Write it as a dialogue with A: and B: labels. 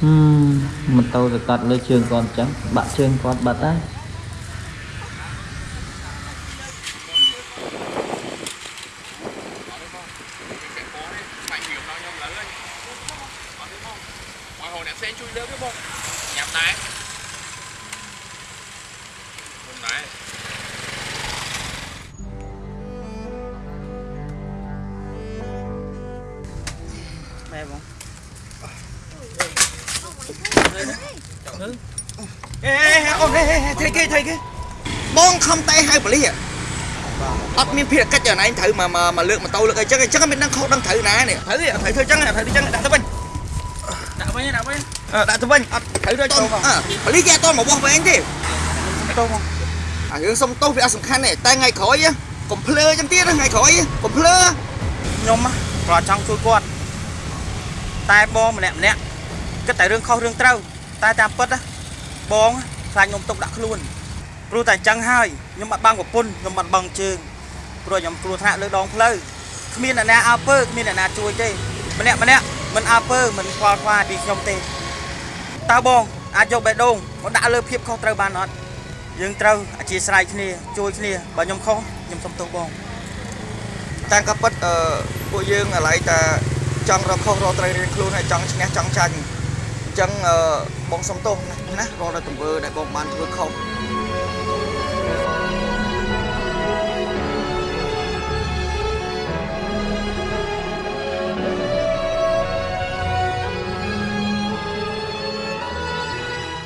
A: ហឹមម៉ូតូទៅកាត់លើជើងគាត់អញ្ចឹងបាក់ជើងគាត់បាត់ហើយ
B: បាច់ nhiều ដល់ខ្ញុំលើហើយអត់ទេបងមក ហៅអ្នកផ្សេងជួយលើកទេបងញ៉ាំដែរខ្ញុំដែរ
C: ម៉ែបង
D: អេអូនហេថៃគេថៃគេបងខំតែហៅប៉ូលីសអត់មានភារកិច្ចយ៉ាងណាត្រូវមកមកលើកម៉ូតូលើកអីចឹងអញ្ចឹងមិនដឹងខុសដឹងត្រូវណានេះត្រូវទេត្រូវធ្វើចឹងត្រូវធ្វើចឹងដាក់ទៅវិញ
C: ដាក់វិញដាក់វិញ
D: ដាក់ទៅវិញអត់ត្រូវទៅប៉ូលីសគេអត់តមកបោះវែងទេ
C: តោះបង
D: អារឿងសុំទោសវាអត់សំខាន់ទេតែថ្ងៃក្រោយកុំភ្លើចឹងទៀតថ្ងៃក្រោយកុំភ្លើ
C: ខ្ញុំប្រចង់ជួយគាត់តែបងម្នាក់ម្នាក់ គិតតែរឿងខុសរឿងត្រូវតែតាមពិតបងខ្លាចខ្ញុំຕົកដាក់ខ្លួនព្រោះតែអញ្ចឹងហើយខ្ញុំអត់បាំងប្រពន្ធខ្ញុំអត់បាំងជើងព្រោះខ្ញុំគ្រោះថ្នាក់លើដងផ្លូវគ្មានអ្នកណាអើពើគ្មានអ្នកណាជួយទេម្នាក់ម្នាក់មិនអើពើមិនខ្វល់ខ្វាយពីខ្ញុំទេតើបងអាចយកបេះដូងមកដាក់លើភាពខុសត្រូវបានអត់យើងត្រូវអធិស្ឋានគ្នាជួយគ្នាបើខ្ញុំខុសខ្ញុំសុំទោសបង
D: តាមក៏ពិតអឺពួកយើងឥឡូវតែចង់រកខុសរកត្រូវរៀនខ្លួនហើយចង់ឈ្នះចង់ចាញ់ អញ្ចឹងអឺបងសុំទោសណាណារាល់តែទង្វើដែលបងបានធ្វើខុស